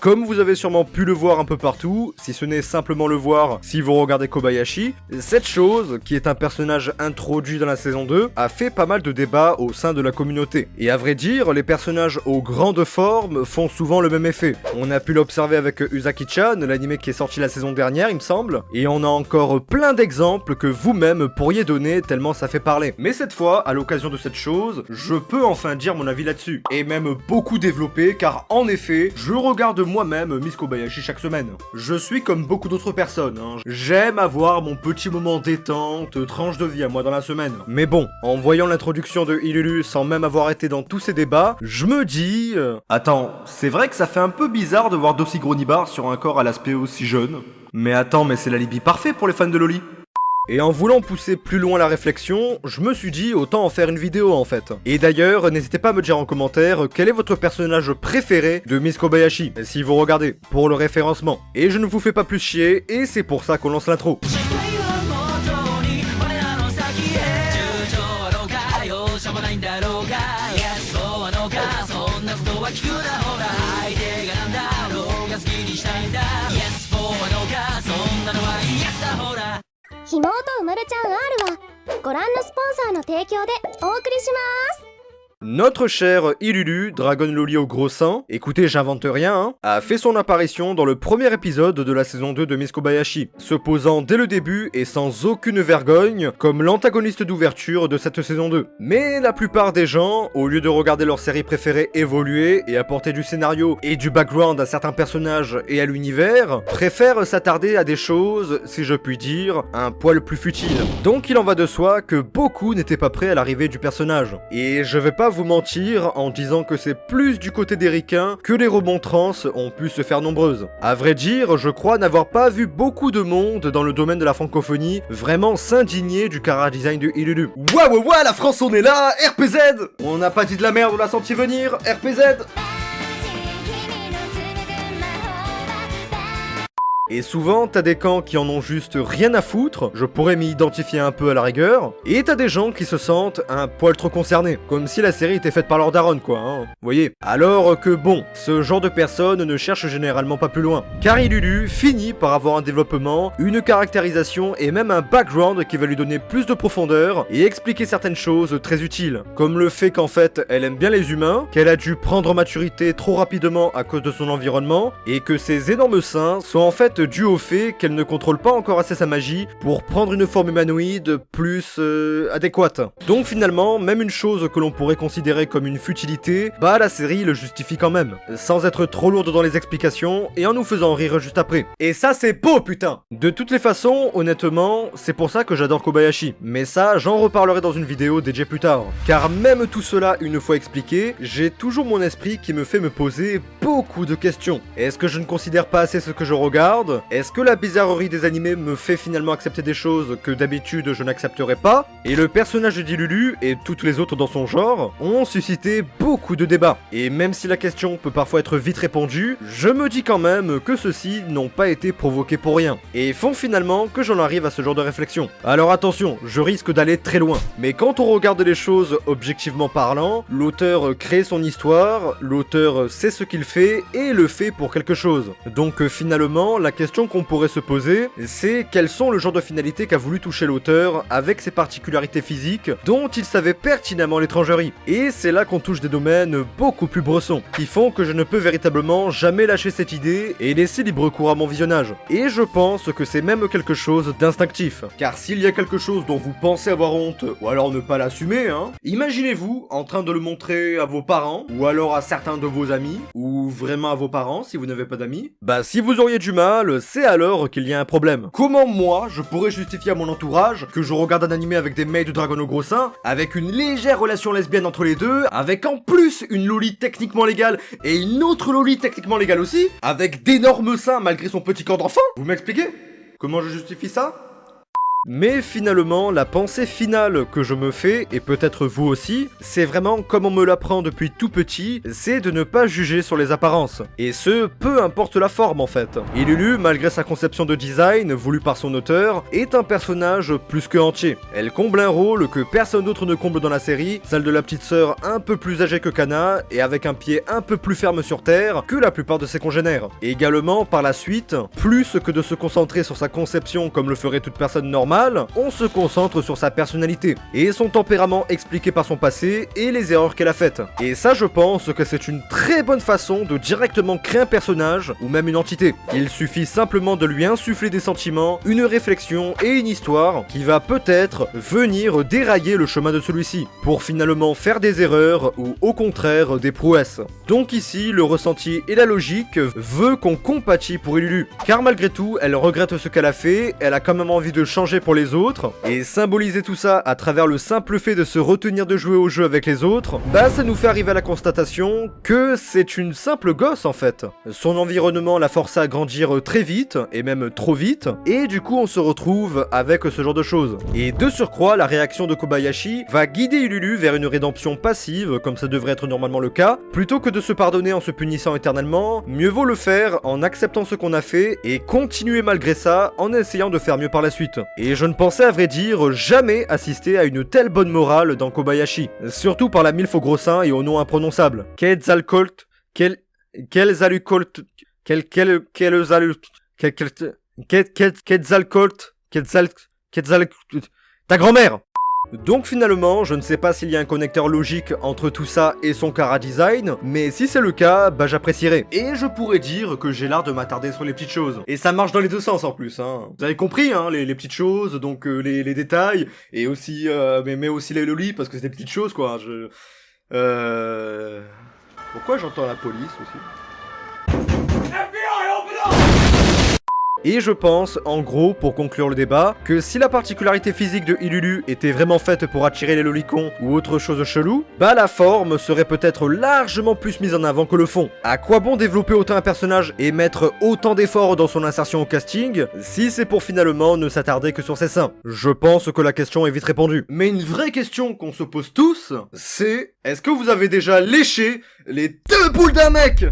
Comme vous avez sûrement pu le voir un peu partout, si ce n'est simplement le voir si vous regardez Kobayashi, cette chose, qui est un personnage introduit dans la saison 2, a fait pas mal de débats au sein de la communauté. Et à vrai dire, les personnages aux grandes formes font souvent le même effet. On a pu l'observer avec Usaki-chan, l'anime qui est sorti la saison dernière, il me semble, et on a encore plein d'exemples que vous-même pourriez donner tellement ça fait parler. Mais cette fois, à l'occasion de cette chose, je peux enfin dire mon avis là-dessus. Et même beaucoup développé, car en effet, je regarde moi-même Miss Kobayashi chaque semaine. Je suis comme beaucoup d'autres personnes, hein. j'aime avoir mon petit moment détente, tranche de vie à moi dans la semaine. Mais bon, en voyant l'introduction de Ilulu sans même avoir été dans tous ces débats, je me dis... euh, Attends, c'est vrai que ça fait un peu bizarre de voir d'aussi gros nibards sur un corps à l'aspect aussi jeune. Mais attends, mais c'est l'alibi parfait pour les fans de Loli. Et en voulant pousser plus loin la réflexion, je me suis dit autant en faire une vidéo en fait. Et d'ailleurs, n'hésitez pas à me dire en commentaire quel est votre personnage préféré de Miss Kobayashi, si vous regardez, pour le référencement. Et je ne vous fais pas plus chier, et c'est pour ça qu'on lance l'intro. 妹うまるちゃん R はご覧のスポンサーの提供でお送りします。Notre cher Ilulu, Dragon au gros sein, écoutez, j'invente rien, hein, a fait son apparition dans le premier épisode de la saison 2 de Miss Kobayashi, se posant dès le début et sans aucune vergogne comme l'antagoniste d'ouverture de cette saison 2. Mais la plupart des gens, au lieu de regarder leur série préférée évoluer et apporter du scénario et du background à certains personnages et à l'univers, préfèrent s'attarder à des choses, si je puis dire, un poil plus futiles. Donc il en va de soi que beaucoup n'étaient pas prêts à l'arrivée du personnage. Et je vais pas vous mentir en disant que c'est plus du côté des ricains que les remontrances ont pu se faire nombreuses. À vrai dire, je crois n'avoir pas vu beaucoup de monde dans le domaine de la francophonie vraiment s'indigner du cara design de Ilulu. Ouah ouah, la France on est là, RPZ On n'a pas dit de la merde, on l'a senti venir, RPZ Et souvent, t'as des camps qui en ont juste rien à foutre, je pourrais m'y identifier un peu à la rigueur, et t'as des gens qui se sentent un poil trop concernés, comme si la série était faite par leur daronne quoi, hein, voyez. Alors que bon, ce genre de personnes ne cherchent généralement pas plus loin, car Ilulu finit par avoir un développement, une caractérisation et même un background qui va lui donner plus de profondeur et expliquer certaines choses très utiles, comme le fait qu'en fait elle aime bien les humains, qu'elle a dû prendre maturité trop rapidement à cause de son environnement, et que ses énormes seins sont en fait dû au fait qu'elle ne contrôle pas encore assez sa magie pour prendre une forme humanoïde plus euh, adéquate. Donc finalement, même une chose que l'on pourrait considérer comme une futilité, bah la série le justifie quand même, sans être trop lourde dans les explications et en nous faisant rire juste après. Et ça c'est beau putain De toutes les façons, honnêtement, c'est pour ça que j'adore Kobayashi, mais ça j'en reparlerai dans une vidéo dédiée plus tard. Car même tout cela une fois expliqué, j'ai toujours mon esprit qui me fait me poser beaucoup de questions. Est-ce que je ne considère pas assez ce que je regarde? Est-ce que la bizarrerie des animés me fait finalement accepter des choses que d'habitude je n'accepterais pas? Et le personnage d'Ilulu et toutes les autres dans son genre ont suscité beaucoup de débats. Et même si la question peut parfois être vite répondue, je me dis quand même que ceux-ci n'ont pas été provoqués pour rien. Et font finalement que j'en arrive à ce genre de réflexion. Alors attention, je risque d'aller très loin. Mais quand on regarde les choses objectivement parlant, l'auteur crée son histoire, l'auteur sait ce qu'il fait et le fait pour quelque chose. Donc finalement, la question qu'on pourrait se poser, c'est quels sont le genre de finalité qu'a voulu toucher l'auteur avec ses particularités physiques dont il savait pertinemment l'étrangerie. Et c'est là qu'on touche des domaines beaucoup plus bressons, qui font que je ne peux véritablement jamais lâcher cette idée et laisser libre cours à mon visionnage. Et je pense que c'est même quelque chose d'instinctif. Car s'il y a quelque chose dont vous pensez avoir honte, ou alors ne pas l'assumer, hein, imaginez-vous en train de le montrer à vos parents, ou alors à certains de vos amis, ou vraiment à vos parents si vous n'avez pas d'amis. Bah si vous auriez du mal, c'est alors qu'il y a un problème. Comment moi, je pourrais justifier à mon entourage que je regarde un animé avec des mails de dragon au gros sein, avec une légère relation lesbienne entre les deux, avec en plus une loli techniquement légale et une autre loli techniquement légale aussi, avec d'énormes seins malgré son petit corps d'enfant? Vous m'expliquez? Comment je justifie ça? Mais finalement, la pensée finale que je me fais, et peut-être vous aussi, c'est vraiment comme on me l'apprend depuis tout petit, c'est de ne pas juger sur les apparences. Et ce, peu importe la forme en fait. Et Lulu, malgré sa conception de design, voulue par son auteur, est un personnage plus que entier. Elle comble un rôle que personne d'autre ne comble dans la série, celle de la petite sœur un peu plus âgée que Kana, et avec un pied un peu plus ferme sur terre que la plupart de ses congénères. Également, par la suite, plus que de se concentrer sur sa conception comme le ferait toute personne normale, on se concentre sur sa personnalité, et son tempérament expliqué par son passé, et les erreurs qu'elle a faites. Et ça je pense que c'est une très bonne façon de directement créer un personnage, ou même une entité. Il suffit simplement de lui insuffler des sentiments, une réflexion et une histoire qui va peut-être venir dérailler le chemin de celui-ci, pour finalement faire des erreurs, ou au contraire des prouesses. Donc ici, le ressenti et la logique veut qu'on compatit pour Ilulu, car malgré tout, elle regrette ce qu'elle a fait, elle a quand même envie de changer pour les autres, et symboliser tout ça à travers le simple fait de se retenir de jouer au jeu avec les autres, bah ça nous fait arriver à la constatation que c'est une simple gosse en fait. Son environnement l'a forcé à grandir très vite, et même trop vite, et du coup on se retrouve avec ce genre de choses. Et de surcroît, la réaction de Kobayashi va guider Ululu vers une rédemption passive, comme ça devrait être normalement le cas, plutôt que de se pardonner en se punissant éternellement, mieux vaut le faire en acceptant ce qu'on a fait, et continuer malgré ça en essayant de faire mieux par la suite. Je ne pensais à vrai dire jamais assister à une telle bonne morale dans Kobayashi. Surtout par la milf au gros sein et au nom imprononçable. Quel... Quel... Quel... Quetzalcoatl... Ta grand-mère donc finalement, je ne sais pas s'il y a un connecteur logique entre tout ça et son Cara Design, mais si c'est le cas, bah j'apprécierais. Et je pourrais dire que j'ai l'art de m'attarder sur les petites choses. Et ça marche dans les deux sens en plus, hein. Vous avez compris, hein, les, petites choses, donc euh, les, détails, et aussi, euh, mais, mais aussi les lolis, parce que c'est des petites choses, quoi. Je... Euh... Pourquoi j'entends la police aussi? Et je pense, en gros, pour conclure le débat, que si la particularité physique de Ilulu était vraiment faite pour attirer les lolicons ou autre chose chelou, bah la forme serait peut-être largement plus mise en avant que le fond. À quoi bon développer autant un personnage et mettre autant d'efforts dans son insertion au casting, si c'est pour finalement ne s'attarder que sur ses seins? Je pense que la question est vite répondue. Mais une vraie question qu'on se pose tous, c'est est-ce que vous avez déjà léché les deux boules d'un mec?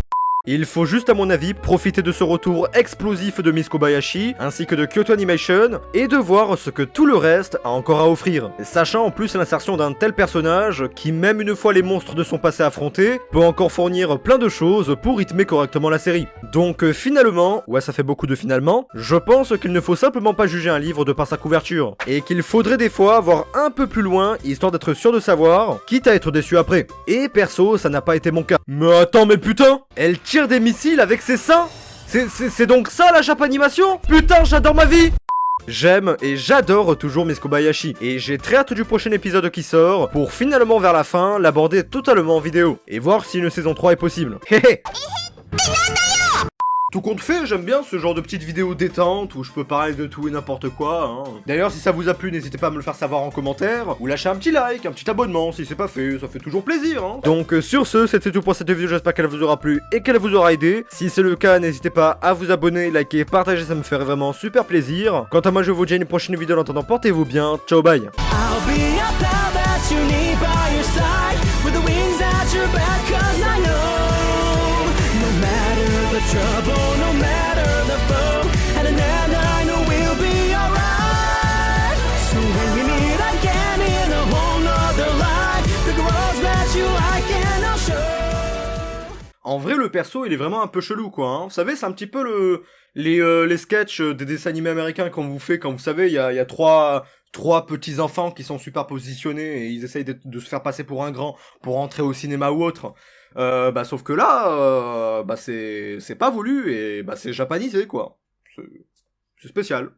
Il faut juste à mon avis profiter de ce retour explosif de Miss Kobayashi ainsi que de Kyoto Animation et de voir ce que tout le reste a encore à offrir. Sachant en plus l'insertion d'un tel personnage qui même une fois les monstres de son passé affrontés peut encore fournir plein de choses pour rythmer correctement la série. Donc euh, finalement, ouais ça fait beaucoup de finalement, je pense qu'il ne faut simplement pas juger un livre de par sa couverture et qu'il faudrait des fois voir un peu plus loin histoire d'être sûr de savoir, quitte à être déçu après. Et perso ça n'a pas été mon cas. Mais attends mais putain Elle des missiles avec ses seins. C'est donc ça la Japanimation Putain, j'adore ma vie! J'aime et j'adore toujours Miss Kobayashi, et j'ai très hâte du prochain épisode qui sort, pour finalement vers la fin l'aborder totalement en vidéo, et voir si une saison 3 est possible. Tout compte fait, j'aime bien ce genre de petites vidéos détente où je peux parler de tout et n'importe quoi. Hein. D'ailleurs, si ça vous a plu, n'hésitez pas à me le faire savoir en commentaire ou lâcher un petit like, un petit abonnement si c'est pas fait, ça fait toujours plaisir. Hein. Donc euh, sur ce, c'était tout pour cette vidéo, j'espère qu'elle vous aura plu et qu'elle vous aura aidé. Si c'est le cas, n'hésitez pas à vous abonner, liker, partager, ça me ferait vraiment super plaisir. Quant à moi, je vous dis à une prochaine vidéo, en attendant, portez-vous bien, ciao bye En vrai, le perso, il est vraiment un peu chelou, quoi. Hein. Vous savez, c'est un petit peu le les, euh, les sketchs des dessins animés américains qu'on vous fait quand vous savez, il y a, y a trois trois petits enfants qui sont super positionnés et ils essayent de, se faire passer pour un grand pour entrer au cinéma ou autre. Euh, bah sauf que là, euh, bah c'est c'est pas voulu et bah c'est japanisé quoi. C'est spécial.